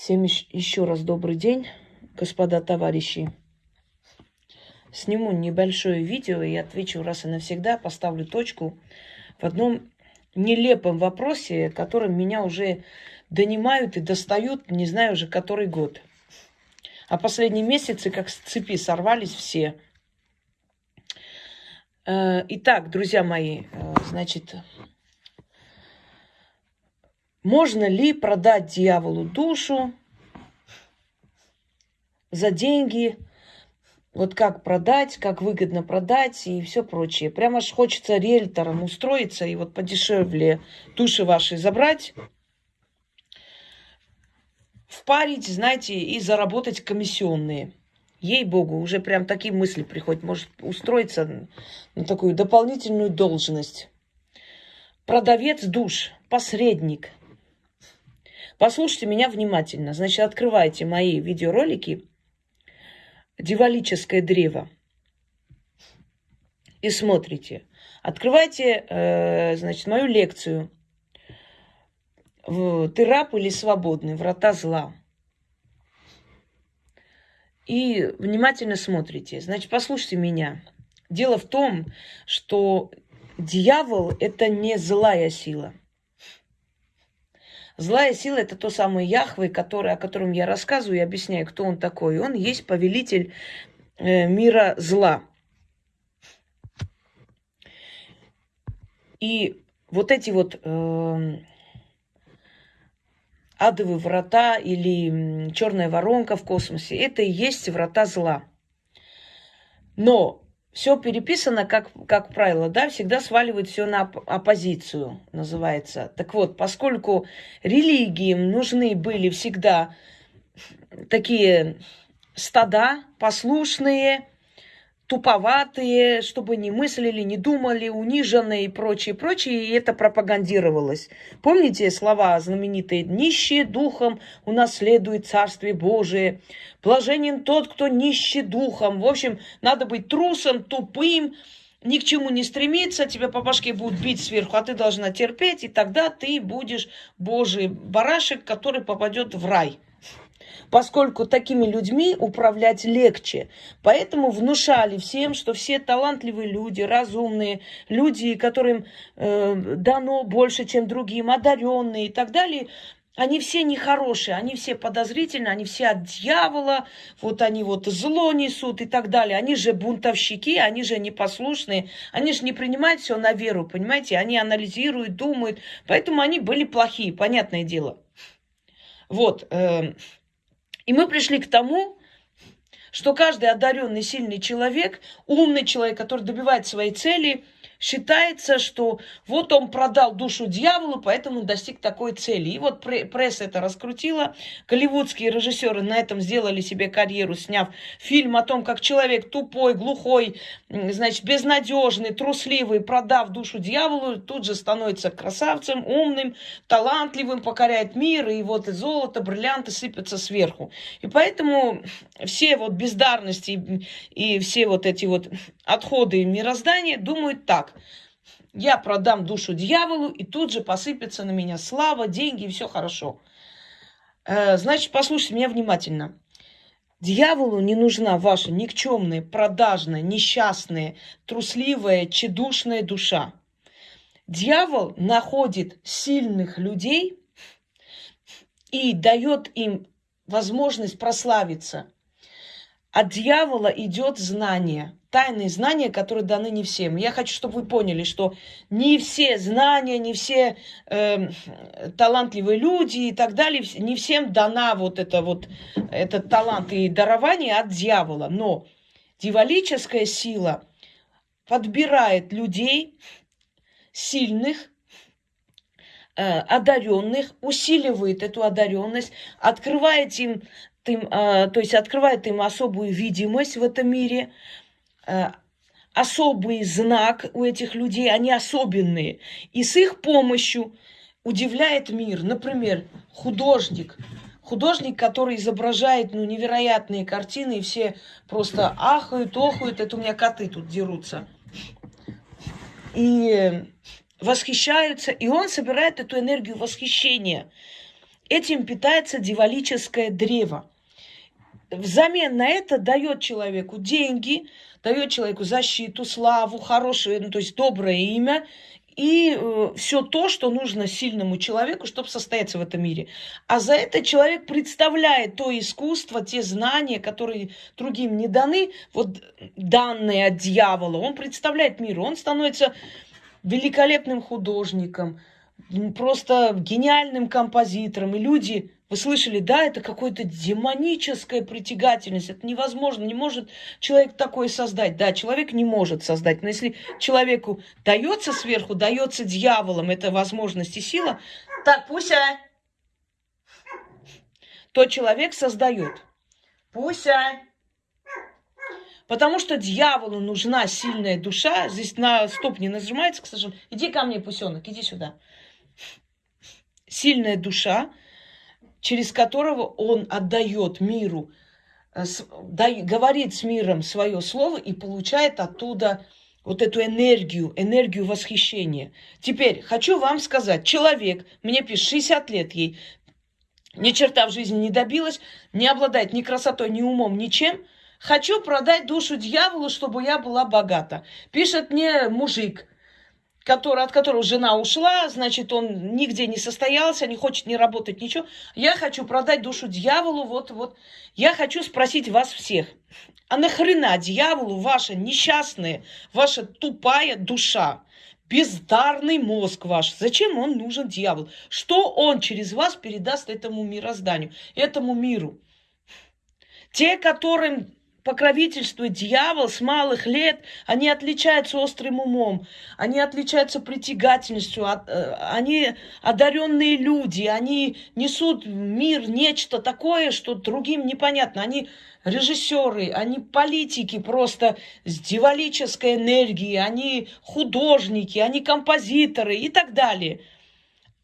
Всем еще раз добрый день, господа товарищи. Сниму небольшое видео и отвечу раз и навсегда, поставлю точку в одном нелепом вопросе, которым меня уже донимают и достают, не знаю уже который год. А последние месяцы как с цепи сорвались все. Э, итак, друзья мои, э, значит, можно ли продать дьяволу душу за деньги? Вот как продать, как выгодно продать и все прочее. Прямо аж хочется риэлтором устроиться и вот подешевле души ваши забрать, впарить, знаете, и заработать комиссионные. Ей-богу, уже прям такие мысли приходят. Может устроиться на такую дополнительную должность. Продавец душ, посредник – Послушайте меня внимательно. Значит, открывайте мои видеоролики «Дивалическое древо» и смотрите. Открывайте, э, значит, мою лекцию «Ты раб или свободный? Врата зла». И внимательно смотрите. Значит, послушайте меня. Дело в том, что дьявол – это не злая сила – Злая сила – это то самое Яхве, который, о котором я рассказываю и объясняю, кто он такой. Он есть повелитель э, мира зла. И вот эти вот э, адовые врата или черная воронка в космосе, это и есть врата зла. Но все переписано, как, как правило, да, всегда сваливают все на оппозицию, называется. Так вот, поскольку религиям нужны были всегда такие стада послушные, туповатые, чтобы не мыслили, не думали, униженные и прочее, прочее, и это пропагандировалось. Помните слова знаменитые «нищие духом унаследует Царствие Божие», «блаженен тот, кто нищий духом». В общем, надо быть трусом, тупым, ни к чему не стремиться, тебя по башке будут бить сверху, а ты должна терпеть, и тогда ты будешь Божий барашек, который попадет в рай поскольку такими людьми управлять легче. Поэтому внушали всем, что все талантливые люди, разумные, люди, которым э, дано больше, чем другим, одаренные и так далее, они все нехорошие, они все подозрительные, они все от дьявола, вот они вот зло несут и так далее. Они же бунтовщики, они же непослушные, они же не принимают все на веру, понимаете? Они анализируют, думают, поэтому они были плохие, понятное дело. Вот, э, и мы пришли к тому, что каждый одаренный, сильный человек, умный человек, который добивает своей цели – считается, что вот он продал душу дьяволу, поэтому достиг такой цели. И вот пресса это раскрутила. Голливудские режиссеры на этом сделали себе карьеру, сняв фильм о том, как человек тупой, глухой, значит, безнадежный, трусливый, продав душу дьяволу, тут же становится красавцем, умным, талантливым, покоряет мир, и вот и золото, бриллианты сыпятся сверху. И поэтому все вот бездарности и все вот эти вот отходы мироздания думают так. Я продам душу дьяволу, и тут же посыпется на меня слава, деньги, и все хорошо. Э, значит, послушайте меня внимательно. Дьяволу не нужна ваша никчемная, продажная, несчастная, трусливая, чедушная душа. Дьявол находит сильных людей и дает им возможность прославиться. От дьявола идет знание, тайные знания, которые даны не всем. Я хочу, чтобы вы поняли, что не все знания, не все э, талантливые люди и так далее, не всем дана вот это вот этот талант и дарование от дьявола. Но дьяволическая сила подбирает людей сильных, э, одаренных, усиливает эту одаренность, открывает им им, а, то есть открывает им особую видимость в этом мире, особый знак у этих людей, они особенные. И с их помощью удивляет мир. Например, художник. Художник, который изображает ну, невероятные картины, и все просто ахают, охают. Это у меня коты тут дерутся. И восхищаются. И он собирает эту энергию восхищения этим питается дьяволическое древо. Взамен на это дает человеку деньги, дает человеку защиту, славу, хорошее, ну, то есть доброе имя и э, все то, что нужно сильному человеку, чтобы состояться в этом мире. А за это человек представляет то искусство, те знания, которые другим не даны, вот данные от дьявола, он представляет миру, он становится великолепным художником, просто гениальным композитором. И люди, вы слышали, да, это какая-то демоническая притягательность. Это невозможно, не может человек такое создать. Да, человек не может создать. Но если человеку дается сверху, дается дьяволом эта возможность и сила, так, Пуся, то человек создает. Пуся. Потому что дьяволу нужна сильная душа. Здесь на стоп не нажимается, к сожалению. Иди ко мне, пусенок, иди сюда сильная душа, через которого он отдает миру, э, говорит с миром свое слово и получает оттуда вот эту энергию, энергию восхищения. Теперь хочу вам сказать, человек, мне пишет, 60 лет ей, ни черта в жизни не добилась, не обладает ни красотой, ни умом, ничем. Хочу продать душу дьяволу, чтобы я была богата. Пишет мне мужик, который, от которого жена ушла, значит, он нигде не состоялся, не хочет не работать, ничего. Я хочу продать душу дьяволу, вот, вот. Я хочу спросить вас всех, а нахрена дьяволу ваша несчастная, ваша тупая душа, бездарный мозг ваш, зачем он нужен дьявол? Что он через вас передаст этому мирозданию, этому миру? Те, которым покровительствует дьявол с малых лет, они отличаются острым умом, они отличаются притягательностью, э, они одаренные люди, они несут в мир нечто такое, что другим непонятно. Они режиссеры, они политики просто с дьяволической энергией, они художники, они композиторы и так далее.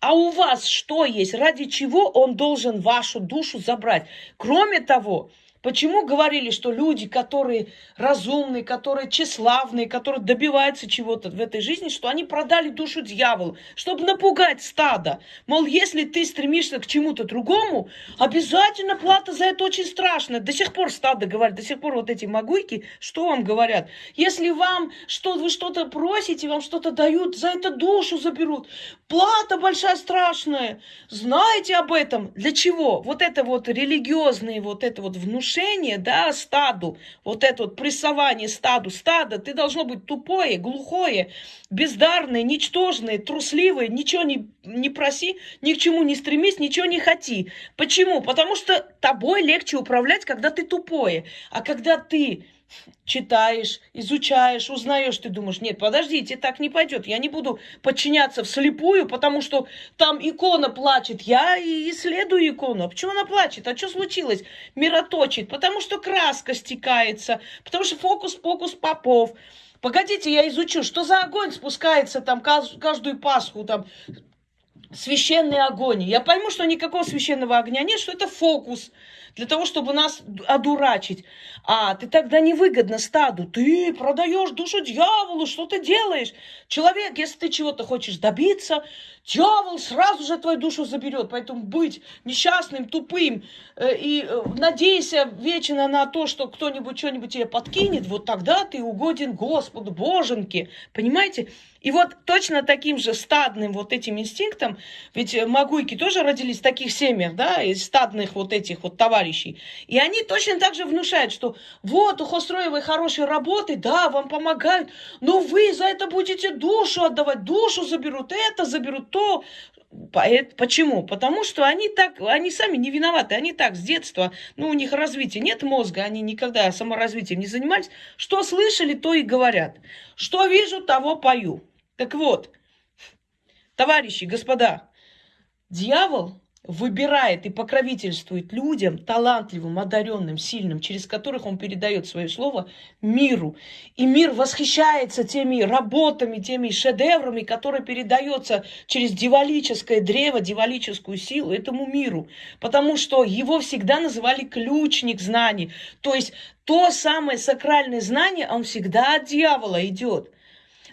А у вас что есть? Ради чего он должен вашу душу забрать? Кроме того, Почему говорили, что люди, которые разумные, которые тщеславные, которые добиваются чего-то в этой жизни, что они продали душу дьяволу, чтобы напугать стадо? Мол, если ты стремишься к чему-то другому, обязательно плата за это очень страшная. До сих пор стадо говорит, до сих пор вот эти могуйки, что вам говорят? Если вам что вы что-то просите, вам что-то дают, за это душу заберут. Плата большая, страшная. Знаете об этом? Для чего? Вот это вот религиозные, вот это вот внушение внушение, да, стаду, вот это вот прессование стаду, стадо, ты должно быть тупое, глухое, бездарное, ничтожное, трусливое, ничего не, не проси, ни к чему не стремись, ничего не хоти. Почему? Потому что тобой легче управлять, когда ты тупое, а когда ты читаешь, изучаешь, узнаешь, ты думаешь, нет, подождите, так не пойдет, я не буду подчиняться вслепую, потому что там икона плачет, я и исследую икону. А почему она плачет? А что случилось? Мироточит, потому что краска стекается, потому что фокус-покус попов. Погодите, я изучу, что за огонь спускается там каждую Пасху, там священный огонь. Я пойму, что никакого священного огня нет, что это фокус для того, чтобы нас одурачить. А ты тогда невыгодно стаду. Ты продаешь душу дьяволу, что ты делаешь? Человек, если ты чего-то хочешь добиться, дьявол сразу же твою душу заберет. Поэтому быть несчастным, тупым э, и э, надейся вечно на то, что кто-нибудь что-нибудь тебе подкинет, вот тогда ты угоден Господу, Боженьке. Понимаете? И вот точно таким же стадным вот этим инстинктом, ведь магуйки тоже родились в таких семьях, да, из стадных вот этих вот товарищей. И они точно так же внушают, что вот у Хостроевой хорошей работы, да, вам помогают, но вы за это будете душу отдавать, душу заберут, это заберут, то. Почему? Потому что они так, они сами не виноваты, они так с детства, ну, у них развития нет мозга, они никогда саморазвитием не занимались. Что слышали, то и говорят. Что вижу, того пою. Так вот, товарищи, господа, дьявол выбирает и покровительствует людям, талантливым, одаренным, сильным, через которых он передает свое слово миру. И мир восхищается теми работами, теми шедеврами, которые передаются через дивалическое древо, дивалическую силу этому миру. Потому что его всегда называли ключник знаний. То есть то самое сакральное знание, он всегда от дьявола идет.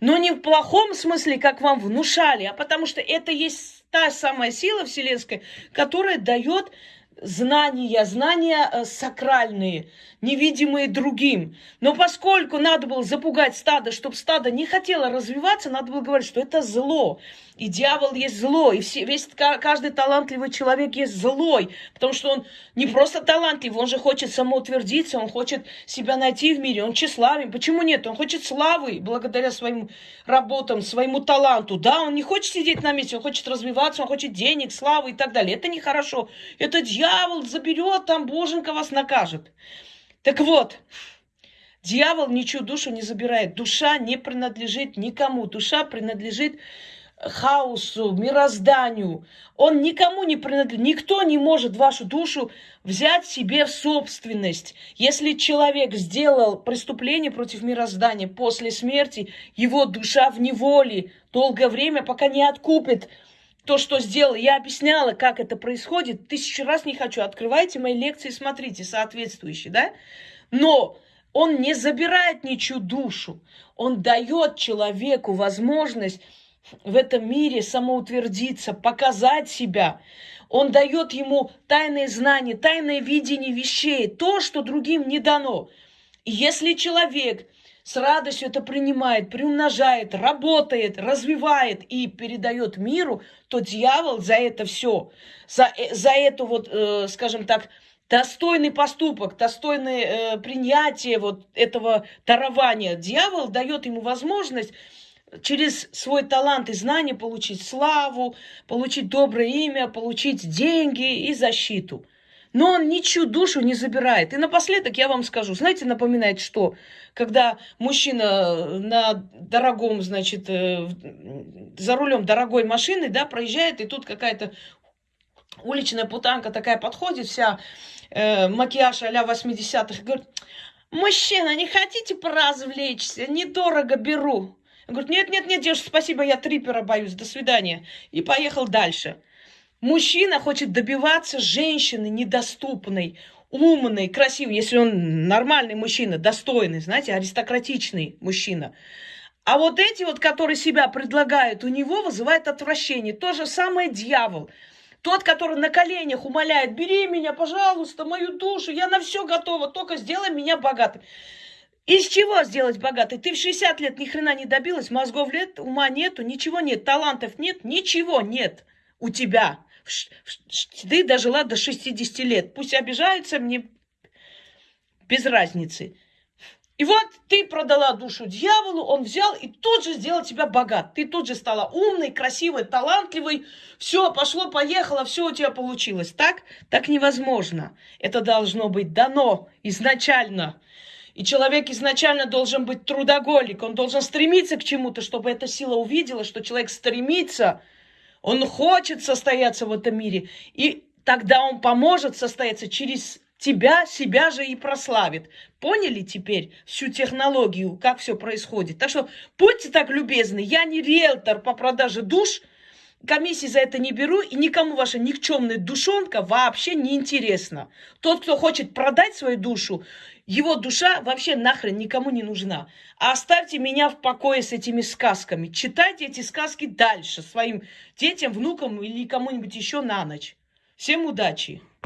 Но не в плохом смысле, как вам внушали, а потому что это есть та самая сила вселенская, которая дает знания, знания э, сакральные, невидимые другим. Но поскольку надо было запугать стадо, чтобы стадо не хотело развиваться, надо было говорить, что это зло. И дьявол есть зло, и все, весь, каждый талантливый человек есть злой, потому что он не просто талантлив, он же хочет самоутвердиться, он хочет себя найти в мире, он тщеславен. Почему нет? Он хочет славы благодаря своим работам, своему таланту. Да, он не хочет сидеть на месте, он хочет развиваться, он хочет денег, славы и так далее. Это нехорошо. Это дьявол заберет, там Боженька вас накажет. Так вот, дьявол ничью душу не забирает. Душа не принадлежит никому. Душа принадлежит хаосу, мирозданию. Он никому не принадлежит. Никто не может вашу душу взять себе в собственность. Если человек сделал преступление против мироздания после смерти, его душа в неволе долгое время, пока не откупит то, что сделал. Я объясняла, как это происходит. Тысячу раз не хочу. Открывайте мои лекции, смотрите, соответствующие, да? Но он не забирает ничью душу. Он дает человеку возможность в этом мире самоутвердиться, показать себя. Он дает ему тайные знания, тайное видение вещей, то, что другим не дано. И если человек с радостью это принимает, приумножает, работает, развивает и передает миру, то дьявол за это все, за, э, за эту вот, э, скажем так, достойный поступок, достойное э, принятие вот этого дарования, дьявол дает ему возможность через свой талант и знания получить славу, получить доброе имя, получить деньги и защиту. Но он ничью душу не забирает. И напоследок я вам скажу, знаете, напоминает что? Когда мужчина на дорогом, значит, э, за рулем дорогой машины, да, проезжает, и тут какая-то уличная путанка такая подходит, вся э, макияж а-ля 80-х, говорит, мужчина, не хотите поразвлечься? Недорого беру. Он говорит, нет, нет, нет, девушка, спасибо, я трипера боюсь, до свидания. И поехал дальше. Мужчина хочет добиваться женщины недоступной, умный, красивый, если он нормальный мужчина, достойный, знаете, аристократичный мужчина. А вот эти вот, которые себя предлагают, у него вызывает отвращение. То же самое дьявол. Тот, который на коленях умоляет, бери меня, пожалуйста, мою душу, я на все готова, только сделай меня богатым. Из чего сделать богатый? Ты в 60 лет ни хрена не добилась, мозгов лет, ума нету, ничего нет, талантов нет, ничего нет у тебя. Ты дожила до 60 лет. Пусть обижаются, мне без разницы. И вот ты продала душу дьяволу, он взял и тут же сделал тебя богат. Ты тут же стала умной, красивой, талантливой. Все, пошло, поехало, все у тебя получилось. Так? Так невозможно. Это должно быть дано изначально. И человек изначально должен быть трудоголик, он должен стремиться к чему-то, чтобы эта сила увидела, что человек стремится, он хочет состояться в этом мире. И тогда он поможет состояться через тебя, себя же и прославит. Поняли теперь всю технологию, как все происходит? Так что будьте так любезны, я не риэлтор по продаже душ, комиссии за это не беру, и никому ваша никчемная душонка вообще не интересна. Тот, кто хочет продать свою душу, его душа вообще нахрен никому не нужна. А оставьте меня в покое с этими сказками. Читайте эти сказки дальше своим детям, внукам или кому-нибудь еще на ночь. Всем удачи!